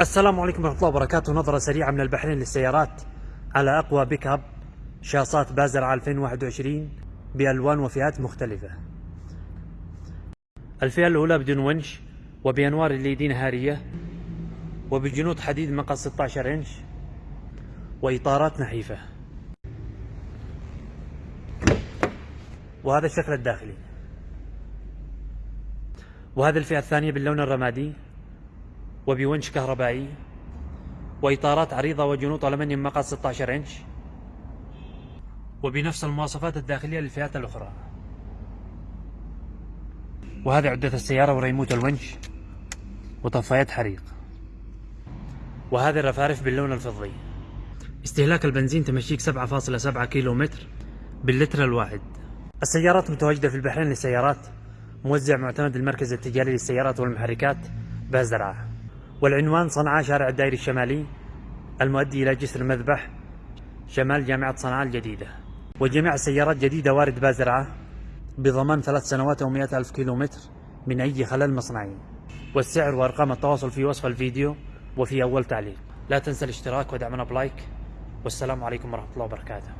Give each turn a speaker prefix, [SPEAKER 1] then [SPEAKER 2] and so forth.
[SPEAKER 1] السلام عليكم ورحمة الله وبركاته. نظرة سريعة من البحرين للسيارات على أقوى pick up شاصات بازرعة 2021 بألوان وفئات مختلفة. الفئة الأولى بدون ونش وبأنوار ال LED ي نهارية وبجنوط حديد مقاس 16 إنش وإطارات نحيفة. وهذا الشكل الداخلي. وهذه الفئة الثانية باللون الرمادي. وبونش كهربائي وإطارات عريضة وجنوط ألمنيوم مقاس 16 إنش وبنفس المواصفات الداخلية للفئات الأخرى. وهذه عدة السيارة وريموت الونش وطفايات حريق. وهذه الرفارف باللون الفضي. استهلاك البنزين تمشيك 7.7 كيلو متر باللتر الواحد. السيارات متواجدة في البحرين للسيارات موزع معتمد المركز التجاري للسيارات والمحركات بازرعة والعنوان صنعاء شارع الدائري الشمالي المؤدي إلى جسر المذبح شمال جامعة صنعاء الجديدة. وجميع السيارات جديدة وارد بازرعة بضمان ثلاث سنوات أو مئة ألف كيلو متر من أي خلل مصنعي. والسعر وأرقام التواصل في وصف الفيديو وفي أول تعليق. لا تنسى الاشتراك ودعمنا بلايك. والسلام عليكم ورحمة الله وبركاته.